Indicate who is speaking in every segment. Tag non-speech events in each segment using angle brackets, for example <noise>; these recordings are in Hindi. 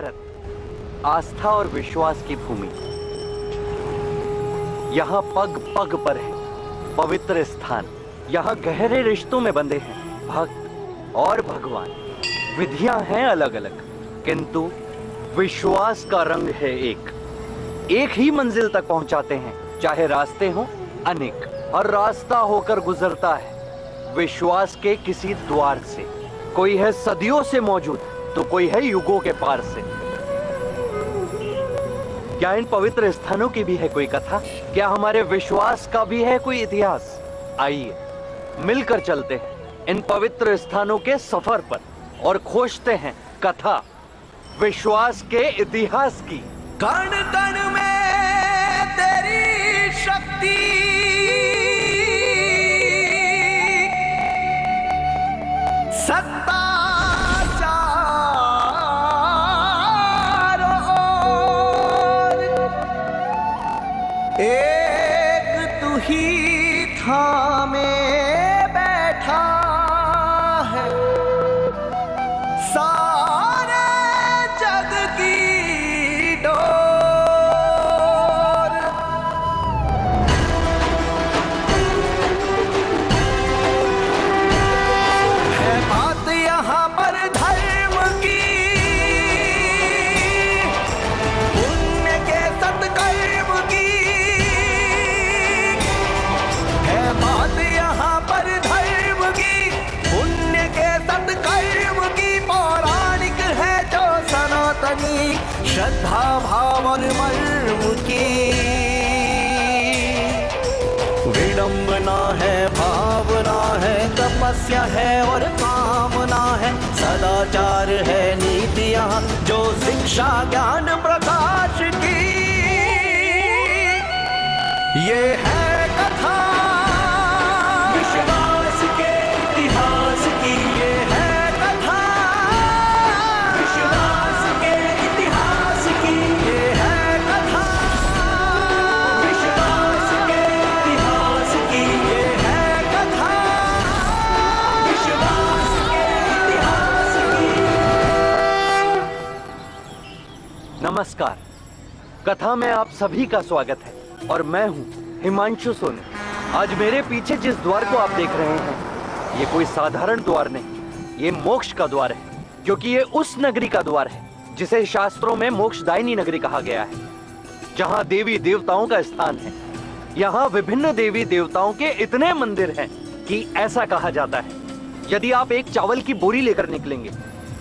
Speaker 1: भारत, आस्था और विश्वास की भूमि। यहाँ पग पग पर है, पवित्र स्थान। यहाँ गहरे रिश्तों में बंधे हैं, भक्त और भगवान। विधियाँ हैं अलग अलग किंतु विश्वास का रंग है एक। एक ही मंजिल तक पहुंचाते हैं, चाहे रास्ते हो, अनेक। हर रास्ता होकर गुजरता है, विश्वास के किसी द्वार से। कोई है सदियों से मौजूद तो कोई है युगों के पार से? क्या इन पवित्र स्थानों की भी है कोई कथा? क्या हमारे विश्वास का भी है कोई इतिहास? आइए, मिलकर चलते हैं इन पवित्र स्थानों के सफ़र पर और खोजते हैं कथा विश्वास के इतिहास की।
Speaker 2: कण कण में तेरी शक्ति। तपस्या है और कामना है सदाचार है नीतियाँ जो शिक्षा ज्ञान कथा
Speaker 1: में आप सभी का स्वागत है और मैं हूँ हिमांशु सोनी। आज मेरे पीछे जिस द्वार को आप देख रहे हैं, ये कोई साधारण द्वार नहीं, ये मोक्ष का द्वार है, क्योंकि ये उस नगरी का द्वार है, जिसे शास्त्रों में मोक्षदायिनी नगरी कहा गया है, जहाँ देवी देवताओं का स्थान है। यहाँ विभिन्न देवी देवताओं के इतने मंदिर हैं कि ऐसा कहा जाता है, यदि आप एक चावल की बोरी लेकर निकलेंगे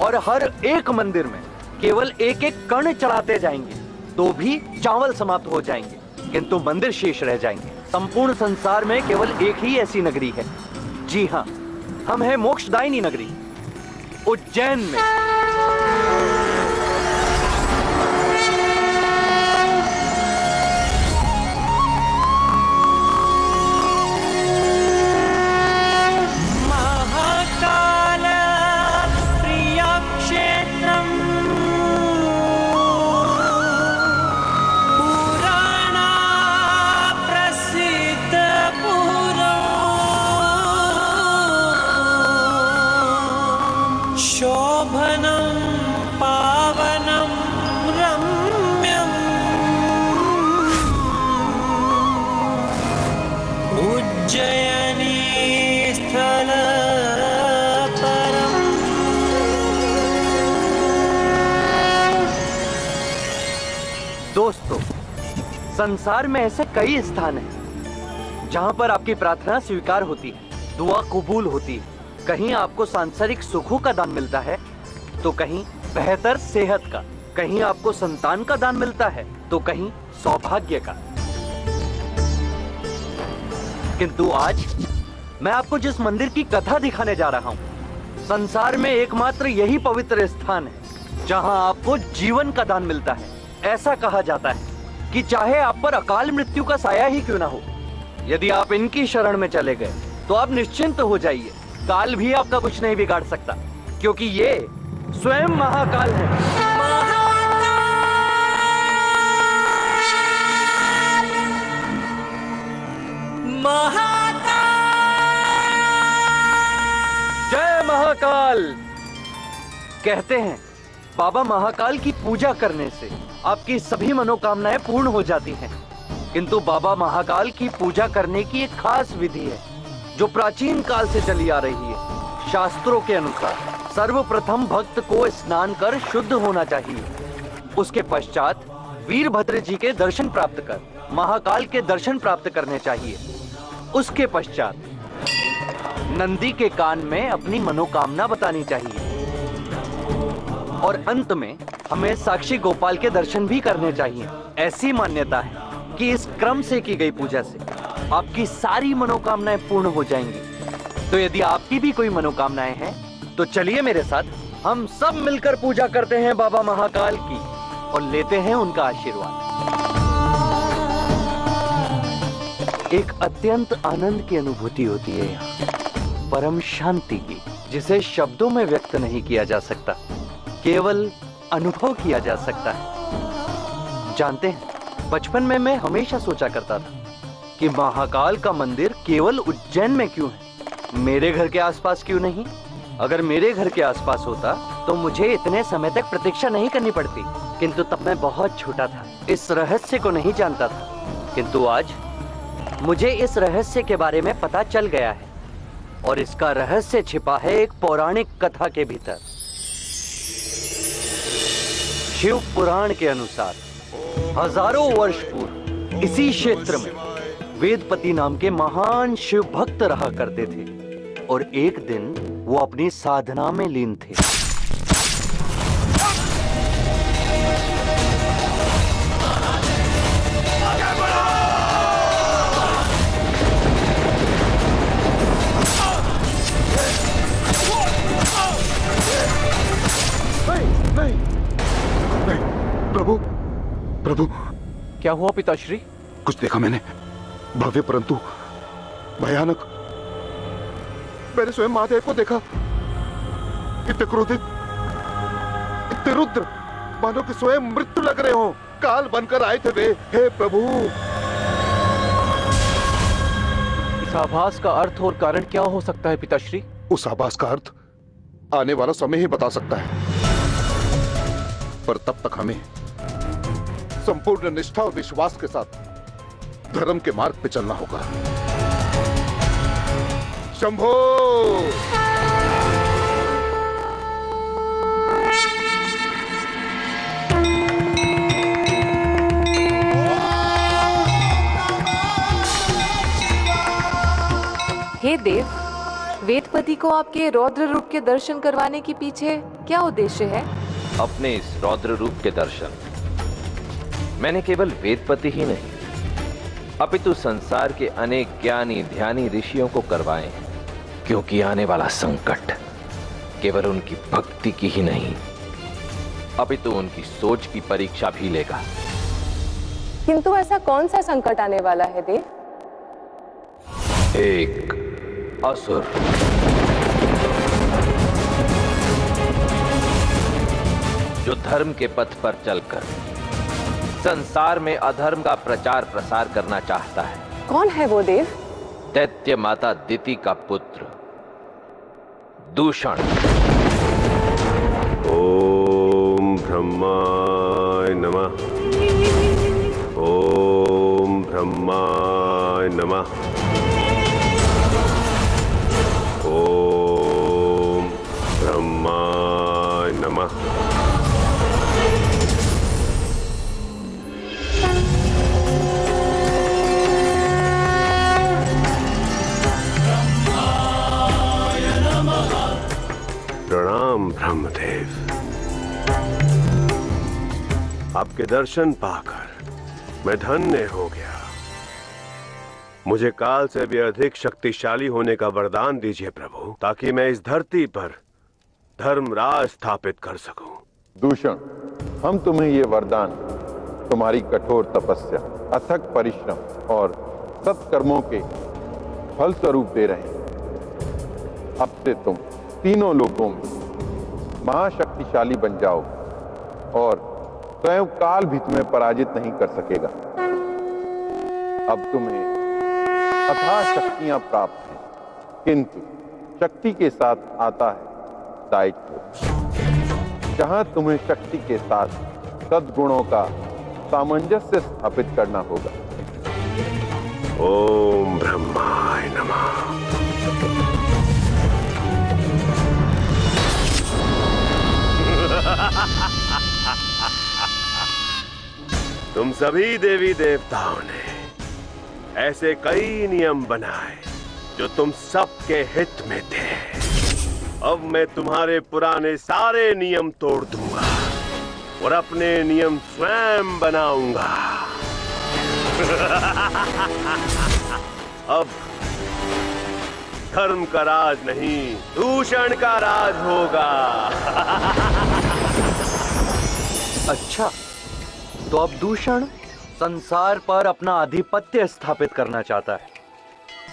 Speaker 1: और हर एक मंदिर में केवल एक एक कण चढ़ाते जाएँगे तो भी चावल समाप्त हो जाएँगे, किंतु मंदिर शेष रह जाएँगे। संपूर्ण संसार में केवल एक ही ऐसी नगरी है। जी हाँ हम हैं मोक्षदायिनी नगरी, उज्जैन में। संसार में ऐसे कई स्थान हैं, जहाँ पर आपकी प्रार्थना स्वीकार होती है, दुआ कबूल होती है। कहीं आपको सांसारिक सुखों का दान मिलता है तो कहीं बेहतर सेहत का। कहीं आपको संतान का दान मिलता है तो कहीं सौभाग्य का। किंतु आज मैं आपको जिस मंदिर की कथा दिखाने जा रहा हूँ, संसार में एकमात्र यही पवित्र स्थान है, जहाँ आपको जीवन का दान मिलता है, ऐसा कहा जाता है। कि चाहे आप पर अकाल मृत्यु का साया ही क्यों ना हो। यदि आप इनकी शरण में चले गए तो आप निश्चिंत हो जाइए। काल भी आपका कुछ नहीं बिगाड़ सकता क्योंकि ये स्वयं महाकाल है। जय महाकाल! कहते हैं बाबा महाकाल की पूजा करने से आपकी सभी मनोकामनाएँ पूर्ण हो जाती हैं। किंतु बाबा महाकाल की पूजा करने की एक खास विधि है, जो प्राचीन काल से चली आ रही है। शास्त्रों के अनुसार, सर्वप्रथम भक्त को स्नान कर शुद्ध होना चाहिए। उसके पश्चात वीरभद्र जी के दर्शन प्राप्त कर, महाकाल के दर्शन प्राप्त करने चाहिए। उसके पश्चात नंदी के कान में अपनी मनोकामना बतानी चाहिए। और अंत में हमें साक्षी गोपाल के दर्शन भी करने चाहिए। ऐसी मान्यता है कि इस क्रम से की गई पूजा से आपकी सारी मनोकामनाएँ पूर्ण हो जाएँगी। तो यदि आपकी भी कोई मनोकामनाएँ हैं तो चलिए मेरे साथ, हम सब मिलकर पूजा करते हैं बाबा महाकाल की और लेते हैं उनका आशीर्वाद। एक अत्यंत आनंद की अनुभूति होती है यहाँ। परम शांति की, जिसे शब्दों में व्यक्त नहीं किया जा सकता। केवल अनुभव किया जा सकता है। जानते हैं, बचपन में मैं हमेशा सोचा करता था कि महाकाल का मंदिर केवल उज्जैन में क्यों है? मेरे घर के आसपास क्यों नहीं? अगर मेरे घर के आसपास होता तो मुझे इतने समय तक प्रतीक्षा नहीं करनी पड़ती। किंतु तब मैं बहुत छोटा था, इस रहस्य को नहीं जानता था। किंतु आज, मुझे इस रहस्य के बारे में पता चल गया है। और इसका रहस्य छिपा है एक पौराणिक कथा के भीतर। शिव पुराण के अनुसार, हज़ारों वर्ष पूर्व, इसी क्षेत्र में, वेदपति नाम के महान शिव भक्त रहा करते थे, और एक दिन, वो अपनी साधना में लीन थे।
Speaker 3: प्रभु।
Speaker 4: क्या हुआ पिताश्री?
Speaker 3: कुछ देखा मैंने। भव्य परंतु भयानक। मैंने स्वयं महादेव को देखा। इतने क्रोधित इतने रुद्र मानो कि स्वयं मृत्यु लग रहे हो। काल बनकर आए थे वे। हे प्रभु।
Speaker 4: इस आभास का अर्थ और कारण क्या हो सकता है पिताश्री?
Speaker 3: उस आभास का अर्थ आने वाला समय ही बता सकता है। पर तब तक हमें संपूर्ण निष्ठा और विश्वास के साथ धर्म के मार्ग पे चलना होगा। शंभो!
Speaker 5: हे देव वेदपति को आपके रौद्र रूप के दर्शन करवाने के पीछे क्या उद्देश्य है?
Speaker 6: अपने इस रौद्र रूप के दर्शन। मैंने केवल वेदपति ही नहीं अपितु संसार के अनेक ज्ञानी ध्यानी ऋषियों को करवाए क्योंकि आने वाला संकट केवल उनकी भक्ति की ही नहीं अपितु उनकी सोच की परीक्षा भी लेगा।
Speaker 5: किंतु ऐसा कौन सा संकट आने वाला है देव
Speaker 6: एक असुर। जो धर्म के पथ पर चलकर संसार में अधर्म का प्रचार प्रसार करना चाहता है।
Speaker 5: कौन है वो देव?
Speaker 6: दैत्य माता दिति का पुत्र। दूषण।
Speaker 7: ओम ब्रह्माय प्रणाम ब्रह्मदेव। आपके दर्शन पाकर मैं धन्य हो गया। मुझे काल से भी अधिक शक्तिशाली होने का वरदान दीजिए प्रभु, ताकि मैं इस धरती पर धर्म राज स्थापित कर सकूँ।
Speaker 8: दूषण, हम तुम्हें ये वरदान, तुम्हारी कठोर तपस्या, अथक परिश्रम और सत्कर्मों के फल स्वरूप दे रहे हैं। अब से तुम तीनों लोगों में महाशक्तिशाली बन जाओ और स्वयं काल भी तुम्हें पराजित नहीं कर सकेगा। अब तुम्हें अथाह शक्तियाँ प्राप्त हैं, किंतु शक्ति के साथ आता है दायित्व। जहाँ तुम्हें शक्ति के साथ सद्गुणों का सामंजस्य स्थापित करना होगा।
Speaker 7: ओम ब्रह्माय नमः। <laughs> तुम सभी देवी देवताओं ने ऐसे कई नियम बनाए, जो तुम सबके हित में थे। अब मैं तुम्हारे पुराने सारे नियम तोड़ दूँगा और अपने नियम स्वयं बनाऊँगा। <laughs> अब धर्म का राज नहीं, दूषण का राज होगा। <laughs>
Speaker 1: अच्छा तो अब दूषण संसार पर अपना आधिपत्य स्थापित करना चाहता है।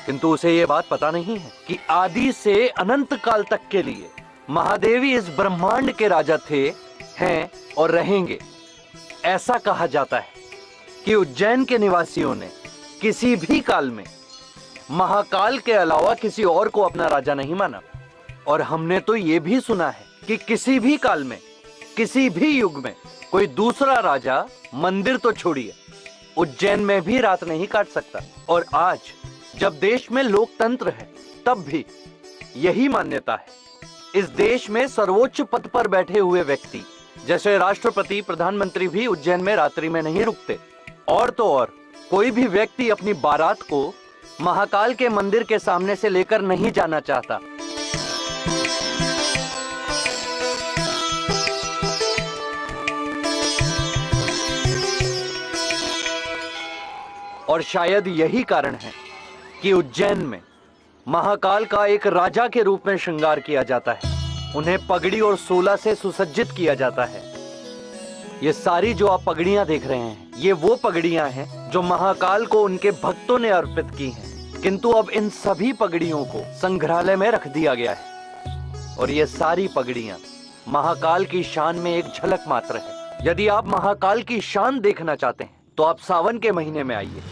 Speaker 1: किंतु उसे यह बात पता नहीं है कि आदि से अनंत काल तक के लिए महादेवी इस ब्रह्मांड के राजा थे, हैं और रहेंगे। ऐसा कहा जाता है कि उज्जैन के निवासियों ने किसी भी काल में महाकाल के अलावा किसी और को अपना राजा नहीं माना। और हमने तो ये भी सुना है कि किसी भी काल में, किसी भी युग में, कोई दूसरा राजा मंदिर तो छोड़िए, उज्जैन में भी रात नहीं काट सकता। और आज, जब देश में लोकतंत्र है, तब भी यही मान्यता है। इस देश में सर्वोच्च पद पर बैठे हुए व्यक्ति, जैसे राष्ट्रपति, प्रधानमंत्री भी उज्जैन में रात्रि में नहीं रुकते। और तो और, कोई भी व्यक्ति अपनी बारात को महाकाल के मंदिर के सामने से लेकर नहीं जाना चाहता। और शायद यही कारण है कि उज्जैन में महाकाल का एक राजा के रूप में श्रृंगार किया जाता है। उन्हें पगड़ी और सोला से सुसज्जित किया जाता है। ये सारी जो आप पगड़ियाँ देख रहे हैं, ये वो पगड़ियाँ हैं जो महाकाल को उनके भक्तों ने अर्पित की हैं। किंतु अब इन सभी पगड़ियों को संग्रहालय में रख दिया गया है। और ये सारी पगड़ियाँ महाकाल की शान में एक झलक मात्र है। यदि आप महाकाल की शान देखना चाहते हैं तो आप सावन के महीने में आइए।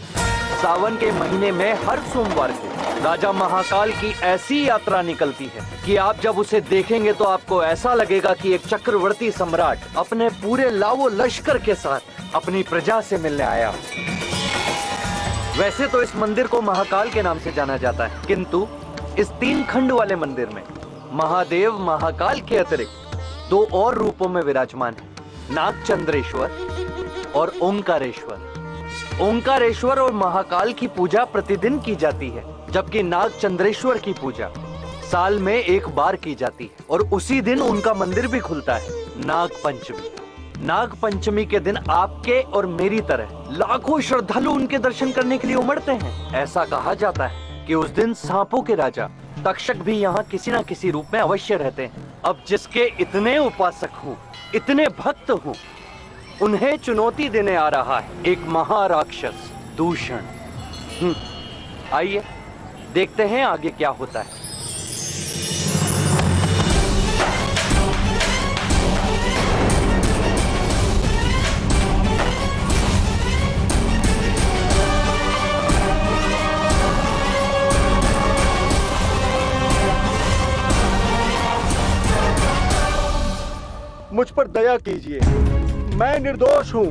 Speaker 1: सावन के महीने में हर सोमवार को राजा महाकाल की ऐसी यात्रा निकलती है कि आप जब उसे देखेंगे तो आपको ऐसा लगेगा कि एक चक्रवर्ती सम्राट अपने पूरे लावो लश्कर के साथ अपनी प्रजा से मिलने आया वैसे तो इस मंदिर को महाकाल के नाम से जाना जाता है, किंतु इस तीन खंड वाले मंदिर में महादेव महाकाल के अतिरिक्त दो और रूपों में विराजमान है, नागचंद्रेश्वर और ओंकारेश्वर। ओंकारेश्वर और महाकाल की पूजा प्रतिदिन की जाती है। जबकि नाग चंद्रेश्वर की पूजा साल में एक बार की जाती है और उसी दिन उनका मंदिर भी खुलता है नाग पंचमी। नाग पंचमी के दिन आपके और मेरी तरह लाखों श्रद्धालु उनके दर्शन करने के लिए उमड़ते हैं। ऐसा कहा जाता है कि उस दिन सांपों के राजा तक्षक भी यहाँ किसी न किसी रूप में अवश्य रहते हैं। अब जिसके इतने उपासक हूँ इतने भक्त हूँ उन्हें चुनौती देने आ रहा है एक महाराक्षस दूषण। हम्म, आइए। देखते हैं आगे क्या होता है।
Speaker 9: मुझ पर दया कीजिए। मैं निर्दोष हूँ।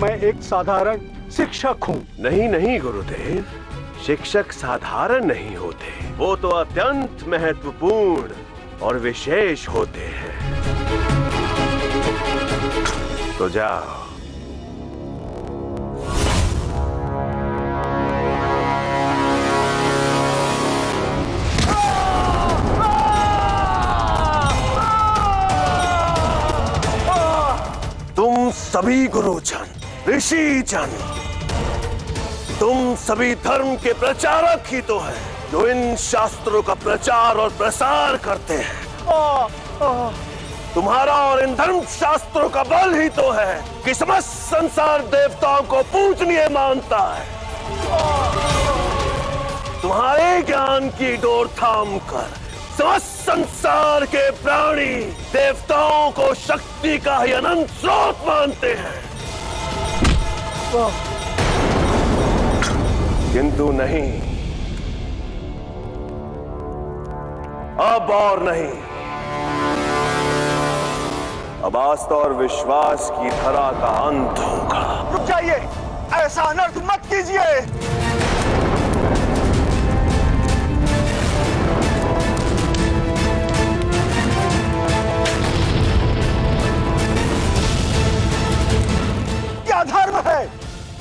Speaker 9: मैं एक साधारण शिक्षक हूँ।
Speaker 7: नहीं नहीं, गुरुदेव। शिक्षक साधारण नहीं होते। वो तो अत्यंत महत्वपूर्ण और विशेष होते हैं। तो जाओ। सभी गुरुजन ऋषि जन तुम सभी धर्म के प्रचारक ही तो है जो इन शास्त्रों का प्रचार और प्रसार करते हैं। तुम्हारा और इन धर्म शास्त्रों का बल ही तो है कि समस्त संसार देवताओं को पूजनीय मानता है। तुम्हारे ज्ञान की डोर थाम कर समस्त संसार के प्राणी देवताओं को शक्ति का ही अनंत स्रोत मानते हैं। किंतु नहीं। अब और नहीं। अब आस्था और विश्वास की धरा का अंत होगा।
Speaker 9: रुक जाइए। ऐसा अनर्थ मत कीजिए। क्या धर्म है?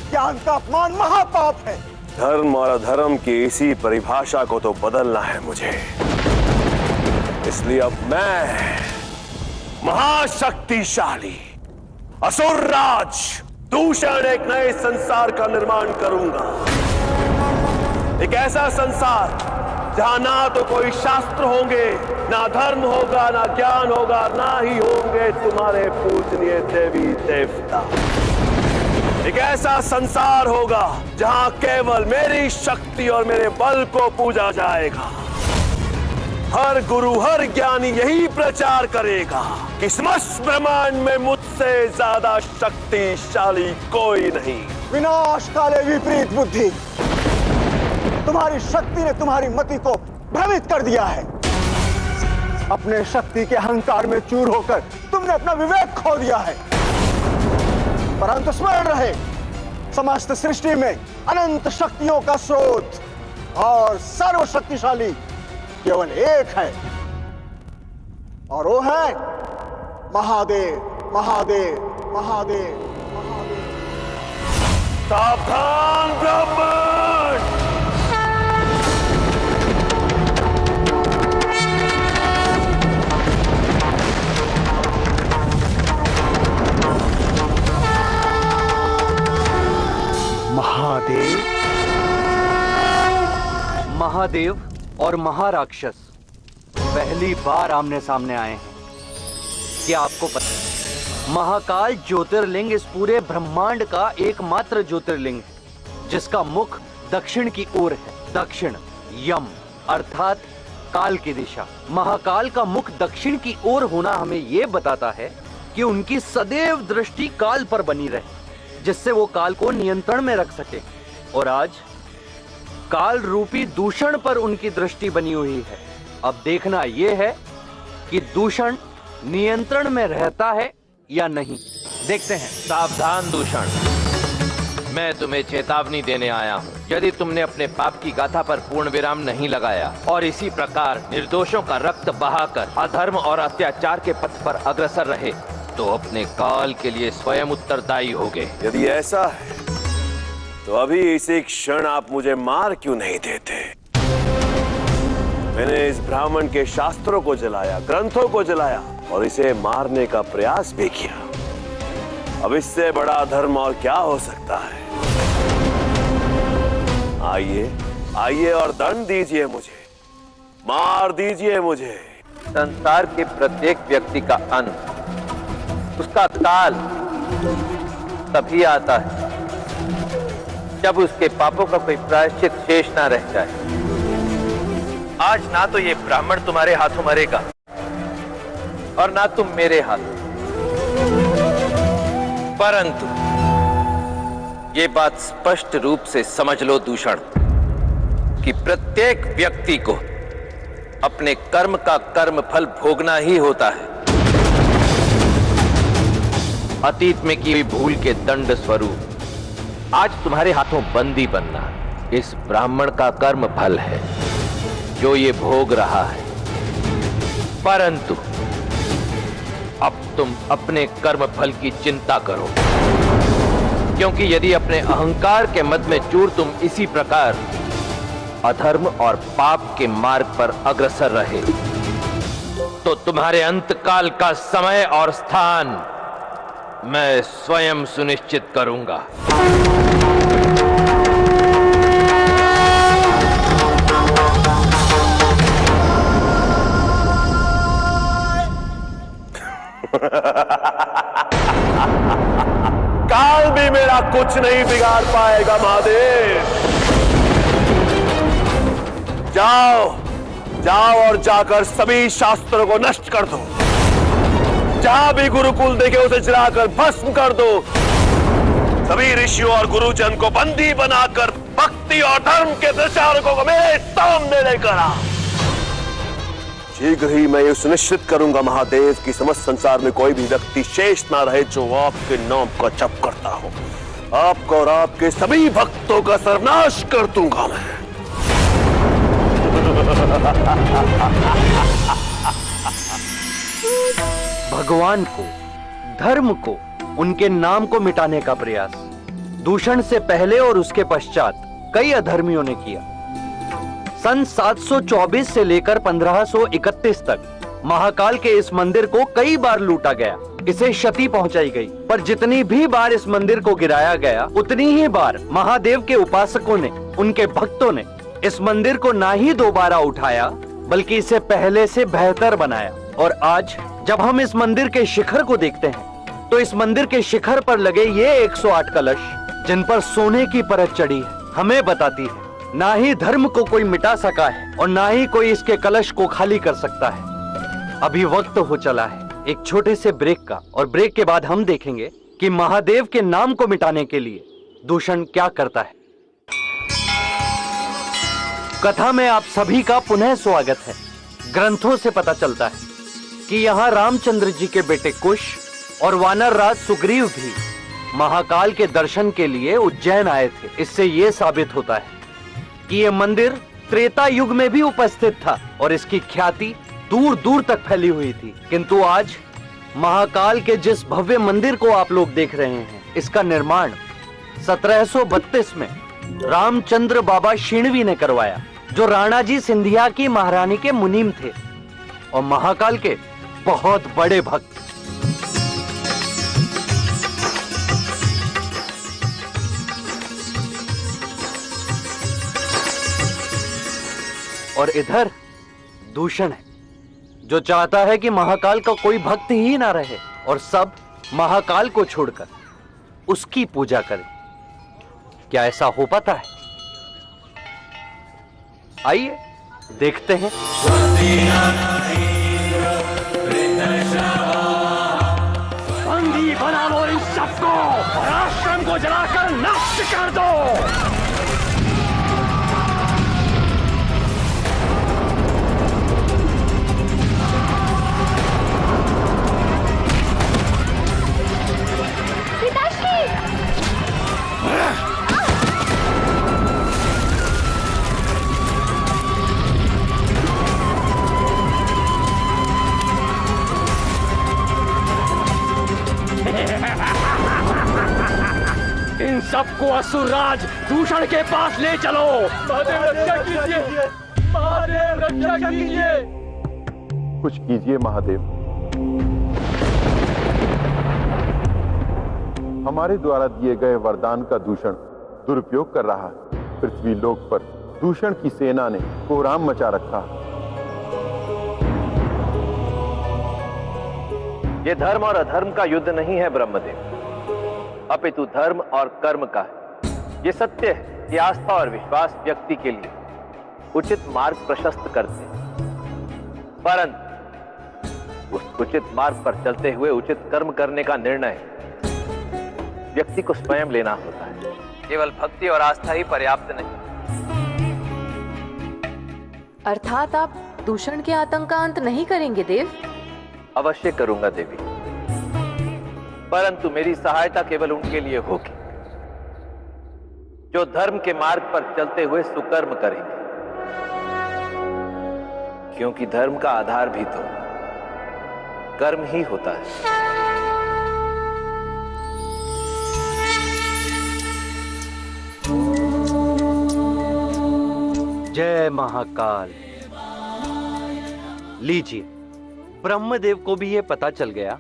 Speaker 9: ज्ञान का अपमान महापाप है?
Speaker 7: धर्म और अधर्म की इसी परिभाषा को तो बदलना है मुझे। इसलिए अब मैं महाशक्तिशाली असुर राज दूषण एक नए संसार का निर्माण करूँगा। एक ऐसा संसार जहाँ ना तो कोई शास्त्र होंगे, ना धर्म होगा, ना ज्ञान होगा, ना ही होंगे तुम्हारे पूजनीय देवी देवता। एक ऐसा संसार होगा जहाँ केवल मेरी शक्ति और मेरे बल को पूजा जाएगा। हर गुरु, हर ज्ञानी यही प्रचार करेगा कि समस्त ब्रह्मांड में मुझसे ज़्यादा शक्तिशाली कोई नहीं।
Speaker 9: विनाश काले विपरीत बुद्धि, तुम्हारी शक्ति ने तुम्हारी मति को भ्रमित कर दिया है। अपने शक्ति के अहंकार में चूर होकर तुमने अपना विवेक खो दिया है। परंतु स्मरण रहे। समस्त सृष्टि में अनंत शक्तियों का स्रोत और सर्वशक्तिशाली केवल एक है। और वो है महादेव महादेव महादेव महादेव।
Speaker 7: सावधान ब्राह्मण
Speaker 9: महादेव
Speaker 1: महादेव और महाराक्षस। पहली बार आमने सामने आए हैं। क्या आपको पता महाकाल ज्योतिर्लिंग इस पूरे ब्रह्मांड का एकमात्र ज्योतिर्लिंग है, जिसका मुख दक्षिण की ओर है। दक्षिण, यम, अर्थात काल की दिशा। महाकाल का मुख दक्षिण की ओर होना हमें यह बताता है कि उनकी सदैव दृष्टि काल पर बनी रहे। जिससे वो काल को नियंत्रण में रख सके। और आज, काल रूपी दूषण पर उनकी दृष्टि बनी हुई है। अब देखना यह है कि दूषण नियंत्रण में रहता है या नहीं। देखते हैं।
Speaker 6: सावधान दूषण। मैं तुम्हें चेतावनी देने आया हूँ। यदि तुमने अपने पाप की गाथा पर पूर्ण विराम नहीं लगाया, और इसी प्रकार निर्दोषों का रक्त बहाकर अधर्म और अत्याचार के पथ पर अग्रसर रहे तो अपने काल के लिए स्वयं उत्तरदायी होगे
Speaker 7: यदि ऐसा है तो अभी इसी क्षण आप मुझे मार क्यों नहीं देते? मैंने इस ब्राह्मण के शास्त्रों को जलाया ग्रंथों को जलाया और इसे मारने का प्रयास भी किया। अब इससे बड़ा धर्म और क्या हो सकता है? आइए आइए और दंड दीजिए मुझे। मार दीजिए मुझे।
Speaker 6: संसार के प्रत्येक व्यक्ति का अंत उसका काल तभी आता है जब उसके पापों का कोई प्रायश्चित शेष ना रह जाए। आज ना तो ये ब्राह्मण तुम्हारे हाथों मरेगा और ना तुम मेरे हाथ। परंतु ये बात स्पष्ट रूप से समझ लो दूषण, कि प्रत्येक व्यक्ति को अपने कर्म का कर्म फल भोगना ही होता है। अतीत में की हुई भूल के दंड स्वरूप। आज तुम्हारे हाथों बंदी बनना इस ब्राह्मण का कर्म फल है, जो ये भोग रहा है। परंतु अब तुम अपने कर्म फल की चिंता करो, क्योंकि यदि अपने अहंकार के मद में चूर तुम इसी प्रकार अधर्म और पाप के मार्ग पर अग्रसर रहे तो तुम्हारे अंतकाल का समय और स्थान मैं स्वयं सुनिश्चित करूँगा। <laughs>
Speaker 7: काल भी मेरा कुछ नहीं बिगाड़ पाएगा, महादेव। जाओ जाओ और जाकर सभी शास्त्रों को नष्ट कर दो। जहाँ भी गुरुकुल देखे उसे जलाकर भस्म कर दो। सभी ऋषियों और गुरुजन को बंदी बनाकर भक्ति और धर्म के प्रचारकों को मेरे सामने लेकर आ। शीघ्र ही मैं ये सुनिश्चित करूँगा महादेव कि समस्त संसार में कोई भी व्यक्ति शेष ना रहे जो आपके नाम का जप करता हो। आपको और आपके सभी भक्तों का सर्वनाश कर दूँगा मैं। <laughs>
Speaker 1: भगवान को, धर्म को, उनके नाम को मिटाने का प्रयास। दूषण से पहले और उसके पश्चात कई अधर्मियों ने किया। सन 724 से लेकर 1531 तक महाकाल के इस मंदिर को कई बार लूटा गया। इसे क्षति पहुंचाई गई। पर जितनी भी बार इस मंदिर को गिराया गया, उतनी ही बार महादेव के उपासकों ने, उनके भक्तों ने इस मंदिर को ना ही दोबारा उठाया, बल्कि इसे पहले से बेहतर बनाया। और आज जब हम इस मंदिर के शिखर को देखते हैं तो इस मंदिर के शिखर पर लगे ये 108 कलश, जिन पर सोने की परत चढ़ी है, हमें बताती है। ना ही धर्म को कोई मिटा सका है, और ना ही कोई इसके कलश को खाली कर सकता है। अभी वक्त हो चला है, एक छोटे से ब्रेक का, और ब्रेक के बाद हम देखेंगे कि महादेव के नाम को मिटाने के लिए दूषण क्या करता है। कथा में आप सभी का पुनः स्वागत है। ग्रंथों से पता चलता है कि यहाँ रामचंद्र जी के बेटे कुश और वानर राज सुग्रीव भी महाकाल के दर्शन के लिए उज्जैन आए थे। इससे यह साबित होता है कि यह मंदिर त्रेता युग में भी उपस्थित था और इसकी ख्याति दूर दूर तक फैली हुई थी। किंतु आज महाकाल के जिस भव्य मंदिर को आप लोग देख रहे हैं, इसका निर्माण 1732 में रामचंद्र बाबा शिणवी ने करवाया, जो राणा जी सिंधिया की महारानी के मुनीम थे और महाकाल के बहुत बड़े भक्त। और इधर दूषण है, जो चाहता है कि महाकाल का कोई भक्त ही ना रहे और सब महाकाल को छोड़कर उसकी पूजा करें। क्या ऐसा हो पाता है? आइए, देखते हैं।
Speaker 10: और आश्रम को जलाकर नष्ट कर दो। <laughs> <laughs> इन सबको असुरराज दूषण के पास ले चलो। महादेव रक्षा कीजिए। महादेव रक्षा कीजिए।
Speaker 8: कुछ कीजिए महादेव। हमारे द्वारा दिए गए वरदान का दूषण दुरुपयोग कर रहा है। पृथ्वी लोक पर दूषण की सेना ने कोहराम मचा रखा है।
Speaker 6: ये धर्म और अधर्म का युद्ध नहीं है ब्रह्मदेव। अपितु धर्म और कर्म का है। ये सत्य है कि आस्था और विश्वास व्यक्ति के लिए उचित मार्ग प्रशस्त करते हैं। परंतु उस उचित मार्ग पर चलते हुए उचित कर्म करने का निर्णय व्यक्ति को स्वयं लेना होता है। केवल भक्ति और आस्था ही पर्याप्त नहीं।
Speaker 5: अर्थात आप दूषण के आतंक का अंत नहीं करेंगे देव।
Speaker 6: अवश्य करूँगा देवी। परंतु मेरी सहायता केवल उनके लिए होगी, जो धर्म के मार्ग पर चलते हुए सुकर्म करेंगे। क्योंकि धर्म का आधार भी तो कर्म ही होता है।
Speaker 1: जय महाकाल। लीजिए, ब्रह्मदेव को भी यह पता चल गया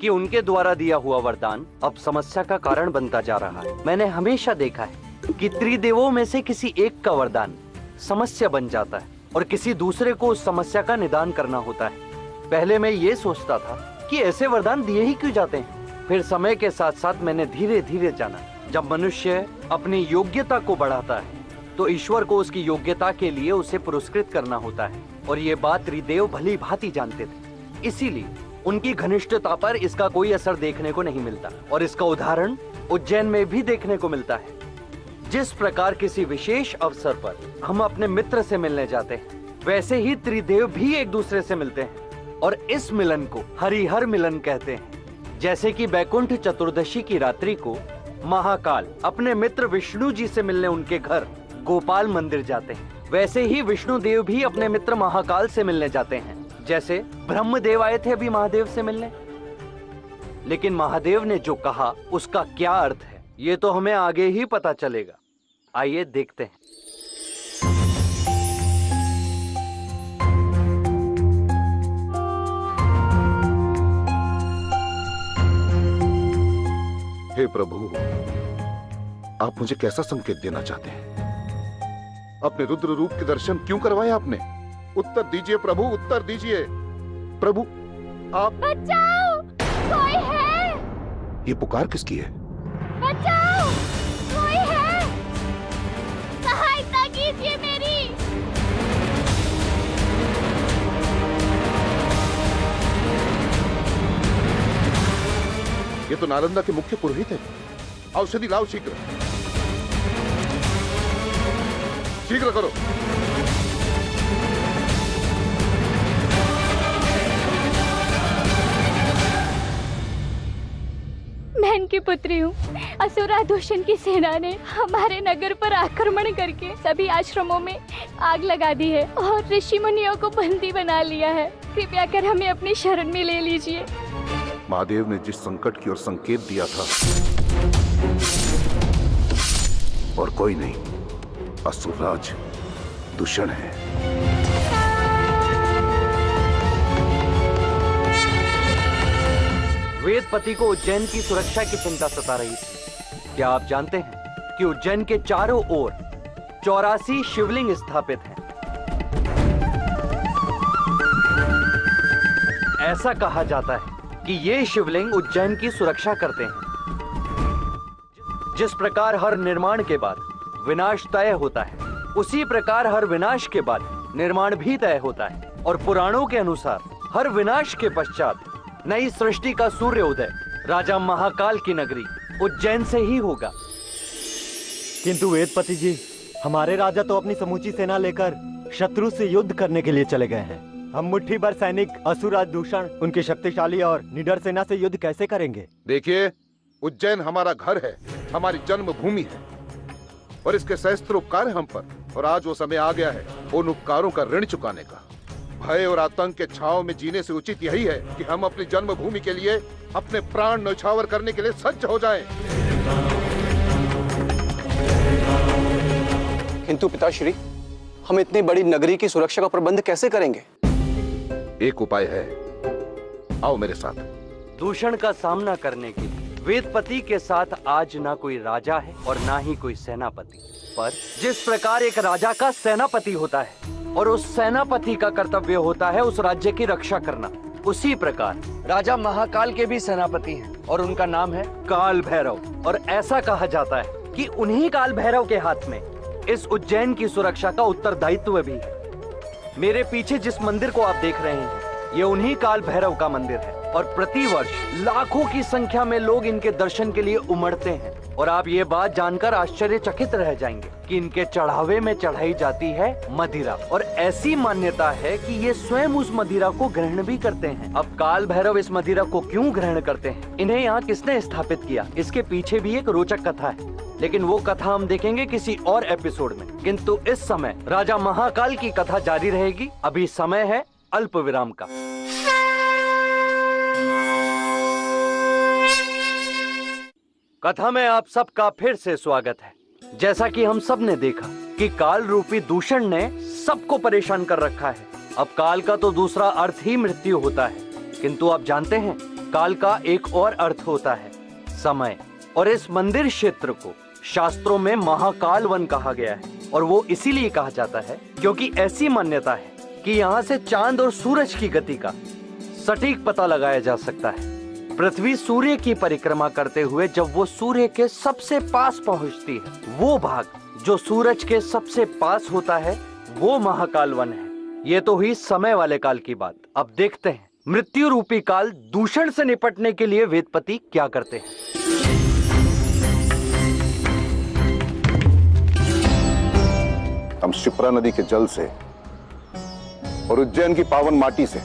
Speaker 1: कि उनके द्वारा दिया हुआ वरदान अब समस्या का कारण बनता जा रहा है। मैंने हमेशा देखा है कि त्रिदेवों में से किसी एक का वरदान समस्या बन जाता है और किसी दूसरे को उस समस्या का निदान करना होता है। पहले मैं ये सोचता था कि ऐसे वरदान दिए ही क्यों जाते हैं? फिर समय के साथ साथ मैंने धीरे धीरे जाना। जब मनुष्य अपनी योग्यता को बढ़ाता है तो ईश्वर को उसकी योग्यता के लिए उसे पुरस्कृत करना होता है। और ये बात त्रिदेव भली भांति जानते थे। इसीलिए उनकी घनिष्ठता पर इसका कोई असर देखने को नहीं मिलता। और इसका उदाहरण उज्जैन में भी देखने को मिलता है। जिस प्रकार किसी विशेष अवसर पर हम अपने मित्र से मिलने जाते हैं, वैसे ही त्रिदेव भी एक दूसरे से मिलते हैं। और इस मिलन को हरिहर मिलन कहते हैं। जैसे कि बैकुंठ चतुर्दशी की रात्रि को महाकाल अपने मित्र विष्णु जी से मिलने उनके घर गोपाल मंदिर जाते हैं। वैसे ही विष्णु देव भी अपने मित्र महाकाल से मिलने जाते हैं। जैसे ब्रह्मदेव आए थे अभी महादेव से मिलने। लेकिन महादेव ने जो कहा, उसका क्या अर्थ है, ये तो हमें आगे ही पता चलेगा। आइए देखते हैं।
Speaker 3: हे प्रभु, आप मुझे कैसा संकेत देना चाहते हैं? अपने रुद्र रूप के दर्शन क्यों करवाए आपने? उत्तर दीजिए प्रभु उत्तर दीजिए। प्रभु आप
Speaker 11: बचाओ! कोई है?
Speaker 3: ये पुकार किसकी है?
Speaker 11: बचाओ! कोई है? सहायता कीजिए मेरी।
Speaker 3: ये तो नालंदा के मुख्य पुरोहित है। औषधि लाओ शीघ्र। शीघ्र करो।
Speaker 11: इनकी पुत्री हूँ। असुरा दूषण की सेना ने हमारे नगर पर आक्रमण करके सभी आश्रमों में आग लगा दी है और ऋषि मुनियों को बंदी बना लिया है। कृपया कर हमें अपनी शरण में ले लीजिए।
Speaker 3: महादेव ने जिस संकट की ओर संकेत दिया था, और कोई नहीं असुरराज दूषण है।
Speaker 1: वेदपति को उज्जैन की सुरक्षा की चिंता सता रही थी। क्या आप जानते हैं कि उज्जैन के चारों ओर चौरासी शिवलिंग स्थापित हैं? ऐसा कहा जाता है कि ये शिवलिंग उज्जैन की सुरक्षा करते हैं। जिस प्रकार हर निर्माण के बाद विनाश तय होता है, उसी प्रकार हर विनाश के बाद निर्माण भी तय होता है और पुराणों के अनुसार हर विनाश के पश्चात नई सृष्टि का सूर्य उदय राजा महाकाल की नगरी उज्जैन से ही होगा।
Speaker 12: किंतु वेदपति जी हमारे राजा तो अपनी समूची सेना लेकर शत्रु से युद्ध करने के लिए चले गए हैं। हम मुट्ठी भर सैनिक असुराज दूषण उनकी शक्तिशाली और निडर सेना से युद्ध कैसे करेंगे?
Speaker 3: देखिए उज्जैन हमारा घर है हमारी जन्मभूमि है और इसके सहस्त्र उपकार हम पर और आज वो समय आ गया है उन उपकारों का ऋण चुकाने का। भय और आतंक के छाव में जीने से उचित यही है कि हम अपनी जन्मभूमि के लिए अपने प्राण न्यौछावर करने के लिए सज्ज हो जाएँ।
Speaker 13: किंतु पिताश्री हम इतनी बड़ी नगरी की सुरक्षा का प्रबंध कैसे करेंगे?
Speaker 3: एक उपाय है। आओ मेरे साथ।
Speaker 1: दूषण का सामना करने के लिए वेदपति के साथ आज ना कोई राजा है और ना ही कोई सेनापति। पर जिस प्रकार एक राजा का सेनापति होता है और उस सेनापति का कर्तव्य होता है उस राज्य की रक्षा करना, उसी प्रकार राजा महाकाल के भी सेनापति हैं और उनका नाम है काल भैरव और ऐसा कहा जाता है कि उन्हीं काल भैरव के हाथ में इस उज्जैन की सुरक्षा का उत्तरदायित्व भी है। मेरे पीछे जिस मंदिर को आप देख रहे हैं, ये उन्हीं काल भैरव का मंदिर है। और प्रतिवर्ष लाखों की संख्या में लोग इनके दर्शन के लिए उमड़ते हैं। और आप ये बात जानकर आश्चर्यचकित रह जाएँगे कि इनके चढ़ावे में चढ़ाई जाती है मदिरा। और ऐसी मान्यता है कि ये स्वयं उस मदिरा को ग्रहण भी करते हैं। अब काल भैरव इस मदिरा को क्यों ग्रहण करते हैं? इन्हें यहाँ किसने स्थापित किया? इसके पीछे भी एक रोचक कथा है। लेकिन वो कथा हम देखेंगे किसी और एपिसोड में। किंतु इस समय राजा महाकाल की कथा जारी रहेगी। अभी समय है अल्प विराम का। कथा में आप सबका फिर से स्वागत है। जैसा कि हम सबने देखा कि काल रूपी दूषण ने सबको परेशान कर रखा है। अब काल का तो दूसरा अर्थ ही मृत्यु होता है। किंतु आप जानते हैं, काल का एक और अर्थ होता है, समय। और इस मंदिर क्षेत्र को शास्त्रों में महाकाल वन कहा गया है। और वो इसीलिए कहा जाता है क्योंकि ऐसी मान्यता है कि यहाँ से चाँद और सूरज की गति का सटीक पता लगाया जा सकता है। पृथ्वी सूर्य की परिक्रमा करते हुए जब वो सूर्य के सबसे पास पहुँचती है, वो भाग जो सूरज के सबसे पास होता है, वो महाकाल वन है। ये तो हुई समय वाले काल की बात। अब देखते हैं, मृत्यु रूपी काल दूषण से निपटने के लिए वेदपति क्या करते हैं।
Speaker 3: हम शिप्रा नदी के जल से और उज्जैन की पावन माटी से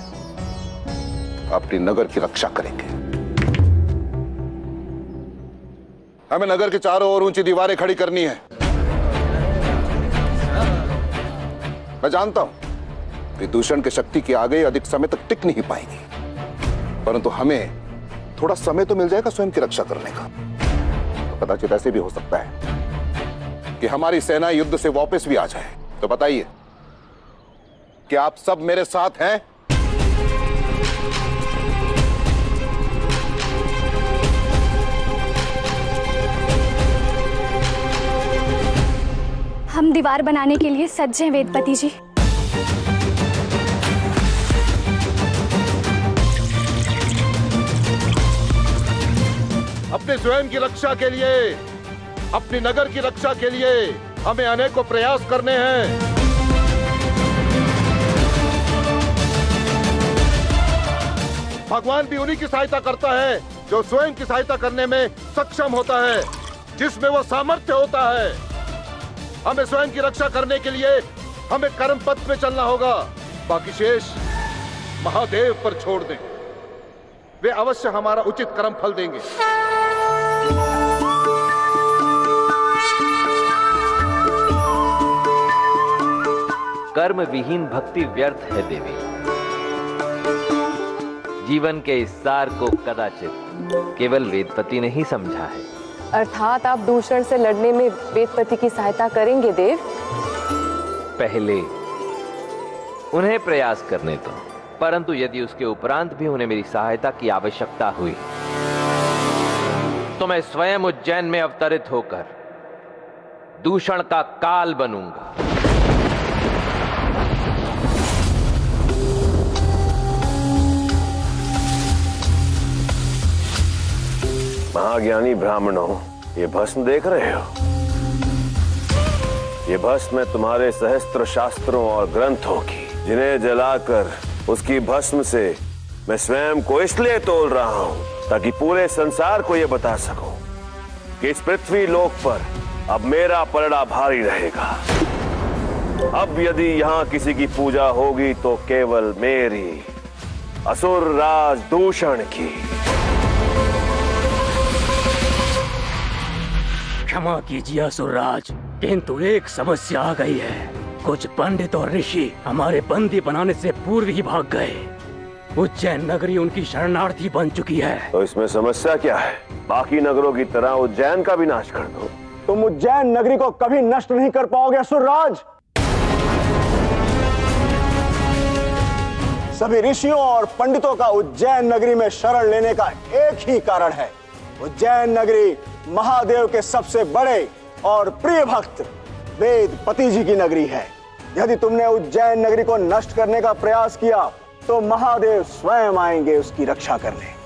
Speaker 3: अपनी नगर की रक्षा करेंगे। हमें नगर के चारों ओर ऊँची दीवारें खड़ी करनी है। मैं जानता हूँ कि दूषण की शक्ति की आगे अधिक समय तक टिक नहीं पाएगी, परंतु हमें थोड़ा समय तो मिल जाएगा स्वयं की रक्षा करने का। तो कदाचित ऐसे भी हो सकता है कि हमारी सेना युद्ध से वापस भी आ जाए। तो बताइए कि आप सब मेरे साथ हैं?
Speaker 11: हम दीवार बनाने के लिए सज्ज हैं, वेदपति जी।
Speaker 3: अपने स्वयं की रक्षा के लिए, अपने नगर की रक्षा के लिए हमें अनेकों प्रयास करने हैं। भगवान भी उन्हीं की सहायता करता है जो स्वयं की सहायता करने में सक्षम होता है, जिसमें वो सामर्थ्य होता है। हमें स्वयं की रक्षा करने के लिए हमें कर्म पथ पे चलना होगा। बाकी शेष महादेव पर छोड़ दें। वे अवश्य हमारा उचित कर्म फल देंगे।
Speaker 6: कर्म विहीन भक्ति व्यर्थ है देवी। जीवन के इस सार को कदाचित केवल वेदपति ने ही समझा है।
Speaker 5: अर्थात आप दूषण से लड़ने में वेदपति की सहायता करेंगे, देव।
Speaker 6: पहले उन्हें प्रयास करने दो, परंतु यदि उसके उपरांत भी उन्हें मेरी सहायता की आवश्यकता हुई तो मैं स्वयं उज्जैन में अवतरित होकर दूषण का काल बनूँगा।
Speaker 7: महाज्ञानी ब्राह्मणों, ये भस्म देख रहे हो? ये भस्म है तुम्हारे सहस्त्र शास्त्रों और ग्रंथों की, जिन्हें जलाकर उसकी भस्म से मैं स्वयं को इसलिए तोल रहा हूँ, ताकि पूरे संसार को यह बता सकूँ कि इस पृथ्वी लोक पर अब मेरा पलड़ा भारी रहेगा। अब यदि यहाँ किसी की पूजा होगी तो केवल मेरी असुर राज दूषण की।
Speaker 10: क्षमा कीजिए असुरराज। किंतु एक समस्या आ गई है। कुछ पंडित और ऋषि हमारे बंदी बनाने से पूर्व ही भाग गए। उज्जैन नगरी उनकी शरणार्थी बन चुकी है।
Speaker 7: तो इसमें समस्या क्या है? बाकी नगरों की तरह उज्जैन का भी नाश कर दो।
Speaker 9: तुम उज्जैन नगरी को कभी नष्ट नहीं कर पाओगे असुरराज। सभी ऋषियों और पंडितों का उज्जैन नगरी में शरण लेने का एक ही कारण है। उज्जैन नगरी महादेव के सबसे बड़े और प्रिय भक्त वेद पति जी की नगरी है। यदि तुमने उज्जैन नगरी को नष्ट करने का प्रयास किया तो महादेव स्वयं आएँगे उसकी रक्षा करने।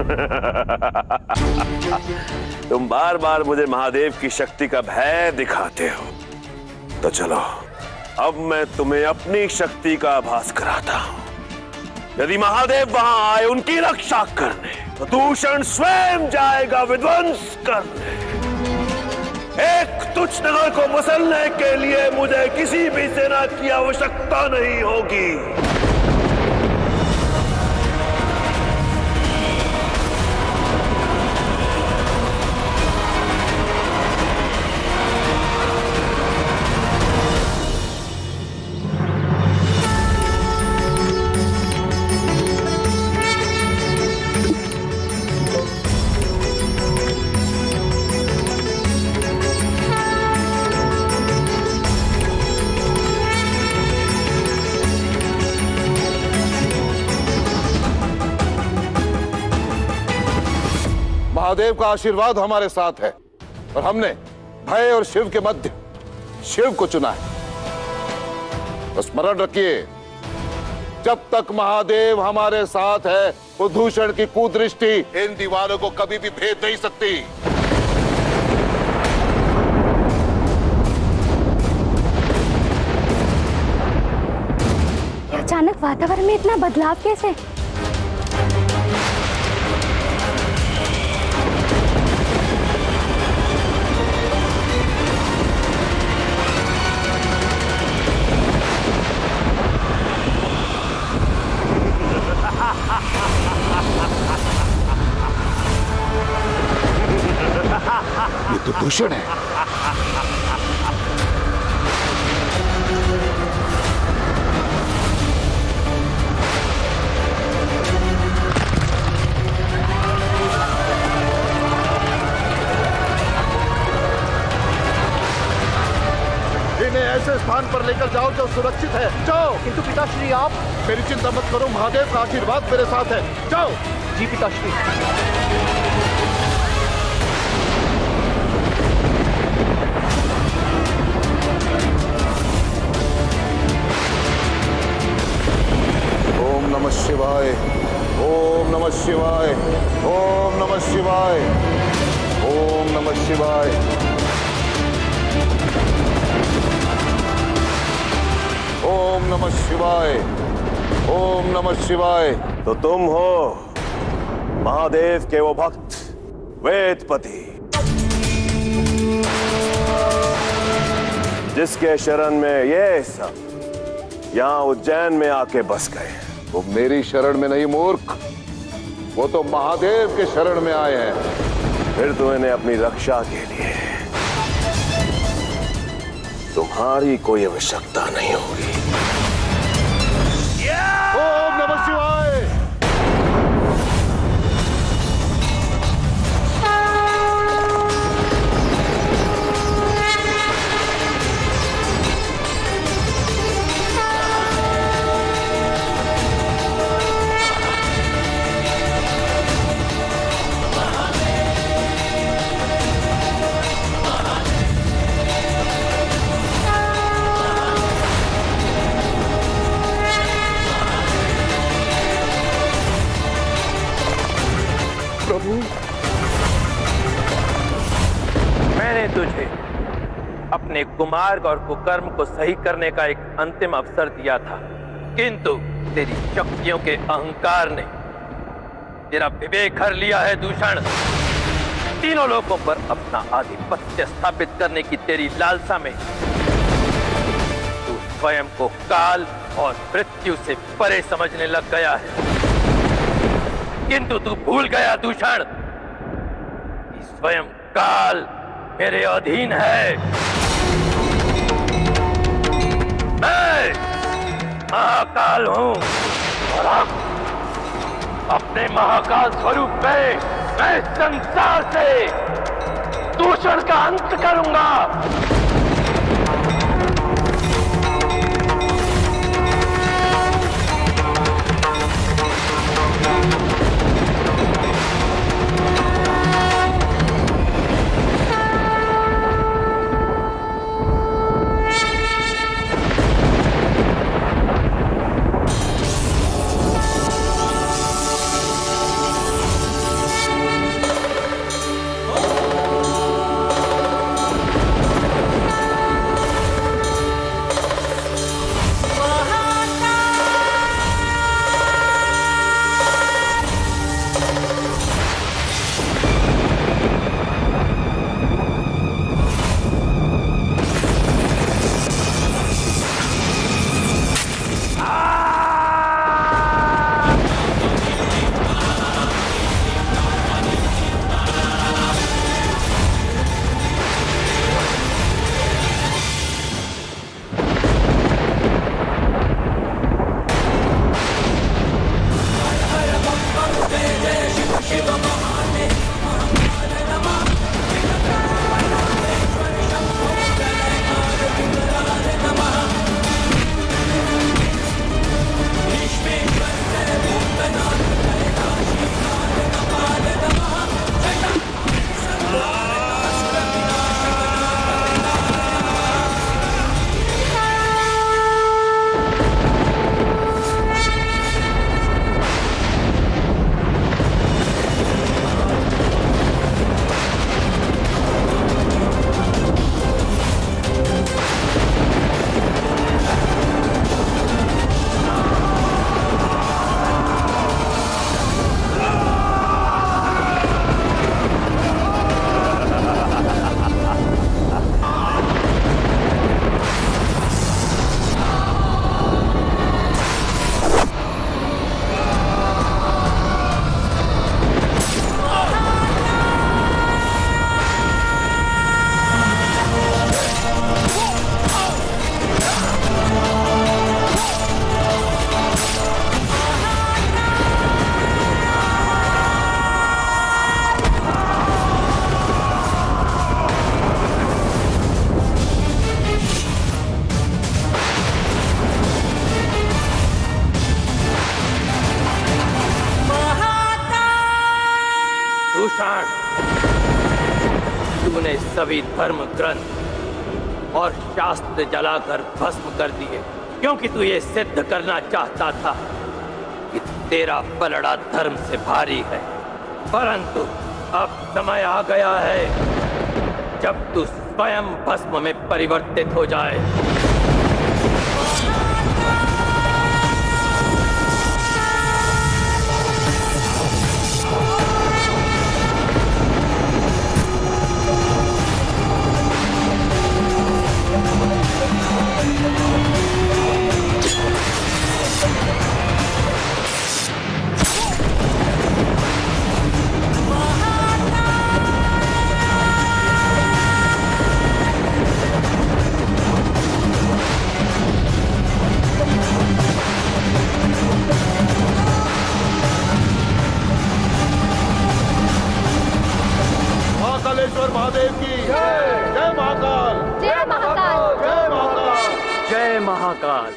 Speaker 9: <laughs>
Speaker 7: तुम बार बार मुझे महादेव की शक्ति का भय दिखाते हो। तो चलो, अब मैं तुम्हें अपनी शक्ति का आभास कराता हूँ। यदि महादेव वहाँ आए, उनकी रक्षा करने तो दूषण स्वयं जाएगा विध्वंस करने। एक तुच्छ नगर को मसलने के लिए मुझे किसी भी सेना की आवश्यकता नहीं होगी।
Speaker 3: महादेव का आशीर्वाद हमारे साथ है। और हमने भय और शिव के मध्य शिव को चुना है। तो स्मरण रखिए, जब तक महादेव हमारे साथ है वो दूषण की कुदृष्टि इन दीवारों को कभी भी भेद नहीं सकती।
Speaker 11: अचानक वातावरण में इतना बदलाव कैसे?
Speaker 3: दूषण है। इन्हें ऐसे स्थान पर लेकर जाओ जो सुरक्षित है। जाओ।
Speaker 4: किंतु पिताश्री आप
Speaker 3: मेरी चिंता मत करो। महादेव का आशीर्वाद मेरे साथ है। जाओ।
Speaker 4: जी पिताश्री।
Speaker 3: ओम नमः शिवाय, ओम नमः शिवाय, ओम नमः शिवाय, ओम नमः शिवाय। ओम नमः शिवाय, ओम नमः शिवाय।
Speaker 7: तो तुम हो महादेव के वो भक्त, वेदपति, जिसके शरण में ये सब यहाँ उज्जैन में आके बस गए
Speaker 3: वो मेरी शरण में नहीं, मूर्ख। वो तो महादेव के शरण में आए हैं।
Speaker 7: फिर तो इन्हें अपनी रक्षा के लिए। तुम्हारी कोई आवश्यकता नहीं होगी।
Speaker 6: अपने कुमार्ग और कुकर्म को सही करने का एक अंतिम अवसर दिया था। किंतु तेरी शक्तियों के अहंकार ने तेरा विवेक हर लिया है, दूषण। तीनों लोगों पर अपना आधिपत्य स्थापित करने की तेरी लालसा में तू स्वयं को काल और मृत्यु से परे समझने लग गया है। किंतु तू भूल गया, दूषण। स्वयं काल मेरे अधीन है। मैं महाकाल हूँ। और अब अपने महाकाल स्वरूप में मैं संसार से दूषण का अंत करूँगा।
Speaker 10: धर्म ग्रंथ और शास्त्र जलाकर भस्म कर दिए, क्योंकि तू ये सिद्ध करना चाहता था कि तेरा पलड़ा धर्म से भारी है। परंतु अब समय आ गया है जब तू स्वयं भस्म में परिवर्तित हो जाए।
Speaker 3: महाकालेश्वर महादेव की। जय जय महाकाल।
Speaker 11: जय महाकाल।
Speaker 3: जय महाकाल।
Speaker 1: जय महाकाल।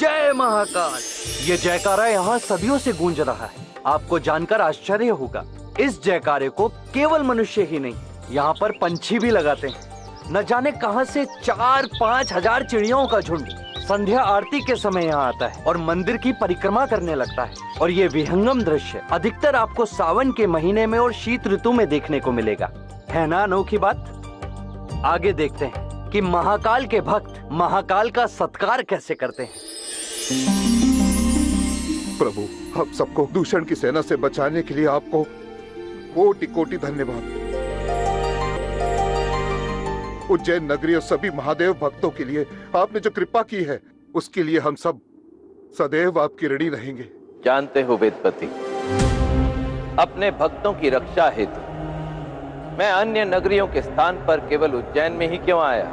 Speaker 1: जय महाकाल। ये जयकारा यहाँ सदियों से गूंज रहा है। आपको जानकर आश्चर्य होगा। इस जयकारे को केवल मनुष्य ही नहीं यहाँ पर पंछी भी लगाते हैं। न जाने कहाँ से चार पाँच हज़ार चिड़ियों का झुंड संध्या आरती के समय यहाँ आता है और मंदिर की परिक्रमा करने लगता है। और ये विहंगम दृश्य अधिकतर आपको सावन के महीने में और शीत ऋतु में देखने को मिलेगा। है ना अनोखी बात? आगे देखते हैं कि महाकाल के भक्त महाकाल का सत्कार कैसे करते हैं।
Speaker 3: प्रभु हम सबको दूषण की सेना से बचाने के लिए आपको कोटि कोटि धन्यवाद। उज्जैन नगरी और सभी महादेव भक्तों के लिए आपने जो कृपा की है उसके लिए हम सब सदैव आपकी ऋणी रहेंगे।
Speaker 6: जानते हो वेदपति अपने भक्तों की रक्षा हेतु मैं अन्य नगरियों के स्थान पर केवल उज्जैन में ही क्यों आया?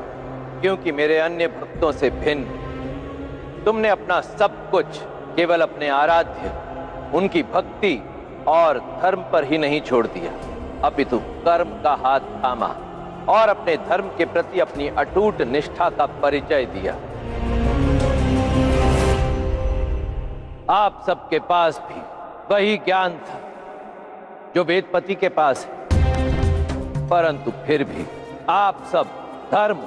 Speaker 6: क्योंकि मेरे अन्य भक्तों से भिन्न। तुमने अपना सब कुछ, केवल अपने आराध्य, उनकी भक्ति और धर्म पर ही नहीं छोड़ दिया। अपितु कर्म का हाथ थामा और अपने धर्म के प्रति अपनी अटूट निष्ठा का परिचय दिया। आप सबके पास भी वही ज्ञान था, जो वेदपति के पास है। परंतु फिर भी आप सब धर्म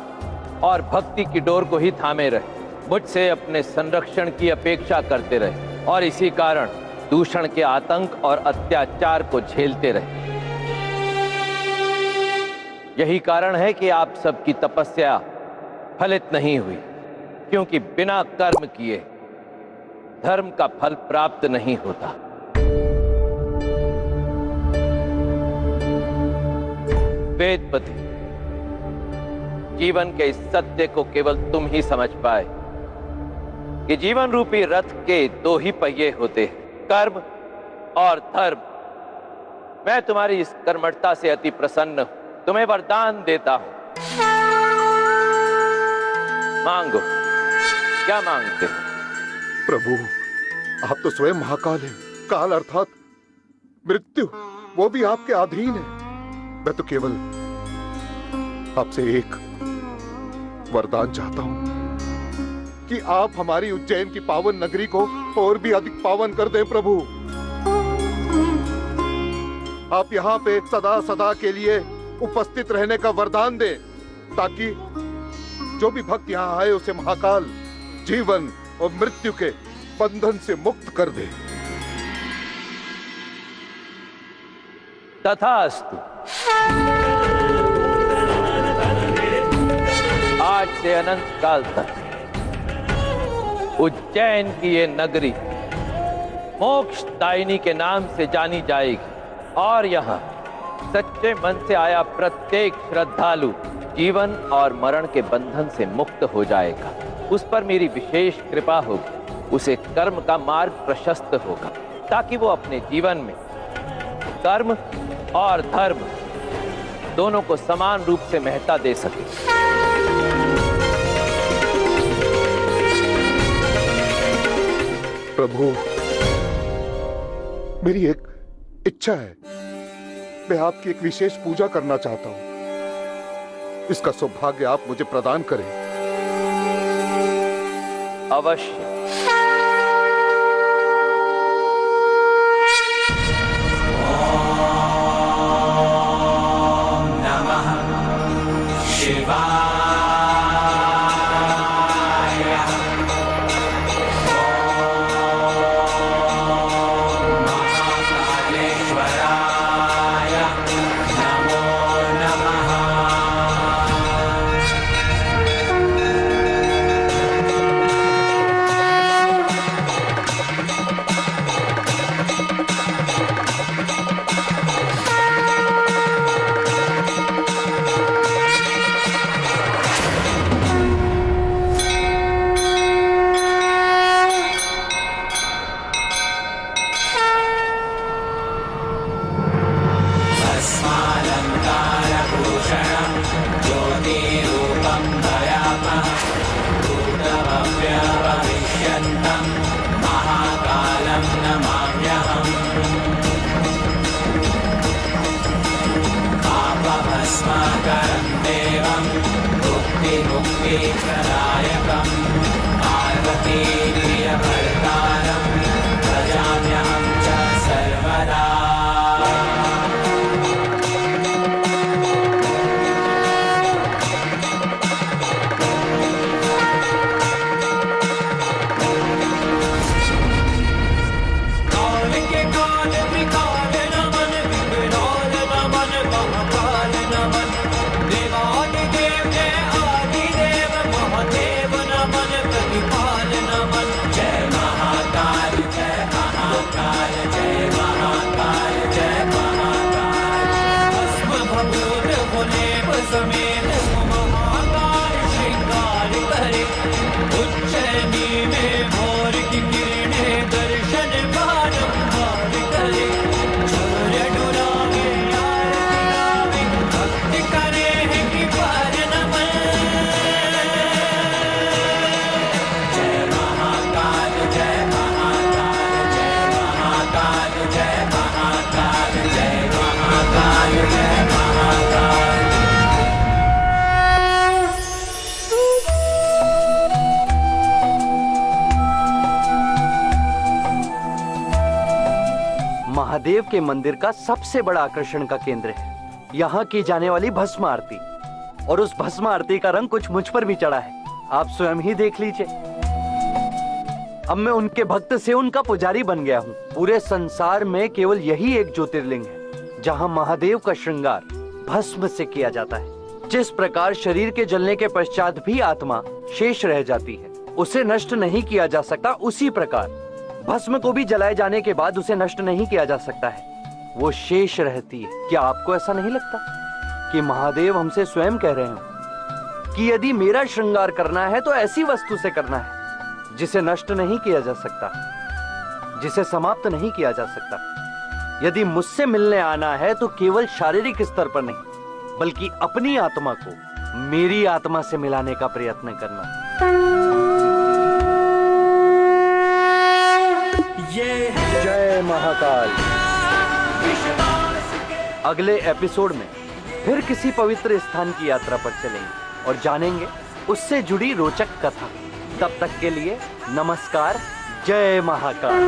Speaker 6: और भक्ति की डोर को ही थामे रहे। मुझसे अपने संरक्षण की अपेक्षा करते रहे और इसी कारण दूषण के आतंक और अत्याचार को झेलते रहे। यही कारण है कि आप सबकी तपस्या फलित नहीं हुई, क्योंकि बिना कर्म किए धर्म का फल प्राप्त नहीं होता। वेदपति जीवन के इस सत्य को केवल तुम ही समझ पाए कि जीवन रूपी रथ के दो ही पहिए होते हैं, कर्म और धर्म। मैं तुम्हारी इस कर्मठता से अति प्रसन्न तुम्हें वरदान देता हूँ। मांगो, क्या मांगते हो?
Speaker 3: प्रभु, आप तो स्वयं महाकाल हैं, काल अर्थात मृत्यु, वो भी आपके अधीन है। मैं तो केवल आपसे एक वरदान चाहता हूँ कि आप हमारी उज्जैन की पावन नगरी को और भी अधिक पावन कर दें, प्रभु। आप यहाँ पे सदा सदा के लिए उपस्थित रहने का वरदान दें, ताकि जो भी भक्त यहाँ आए, उसे महाकाल, जीवन और मृत्यु के बंधन से मुक्त कर दे।
Speaker 6: तथास्तु। आज से अनंत काल तक उज्जैन की ये नगरी मोक्ष दायिनी के नाम से जानी जाएगी। और यहाँ सच्चे मन से आया प्रत्येक श्रद्धालु जीवन और मरण के बंधन से मुक्त हो जाएगा। उस पर मेरी विशेष कृपा होगी। उसे कर्म का मार्ग प्रशस्त होगा। ताकि वो अपने जीवन में कर्म और धर्म दोनों को समान रूप से महत्ता दे सके।
Speaker 3: प्रभु मेरी एक इच्छा है। मैं आपकी एक विशेष पूजा करना चाहता हूँ। इसका सौभाग्य आप मुझे प्रदान करें।
Speaker 6: अवश्य।
Speaker 1: के मंदिर का सबसे बड़ा आकर्षण का केंद्र है। यहाँ की जाने वाली भस्म आरती। और उस भस्म आरती का रंग कुछ मुझ पर भी चढ़ा है। आप स्वयं ही देख लीजिए। अब मैं उनके भक्त से उनका पुजारी बन गया हूँ। पूरे संसार में केवल यही एक ज्योतिर्लिंग है, जहाँ महादेव का श्रृंगार भस्म से किया जाता है। जिस प्रकार शरीर के जलने के पश्चात भी आत्मा शेष रह जाती है, उसे नष्ट नहीं किया जा सकता उसी प्रकार। भस्म को भी जलाए जाने के बाद उसे नष्ट नहीं किया जा सकता है। वो शेष रहती है। क्या आपको ऐसा नहीं लगता कि महादेव हमसे स्वयं कह रहे हैं कि यदि मेरा श्रृंगार करना है तो ऐसी वस्तु से करना है, जिसे नष्ट नहीं किया जा सकता, जिसे समाप्त नहीं किया जा सकता। यदि मुझसे मिलने आना है तो केवल शारीरिक स्तर पर नहीं, बल्कि अपनी आत्मा को, मेरी आत्मा से मिलाने का प्रयत्न करना। जय महाकाल। अगले एपिसोड में फिर किसी पवित्र स्थान की यात्रा पर चलेंगे और जानेंगे उससे जुड़ी रोचक कथा। तब तक के लिए नमस्कार, जय महाकाल।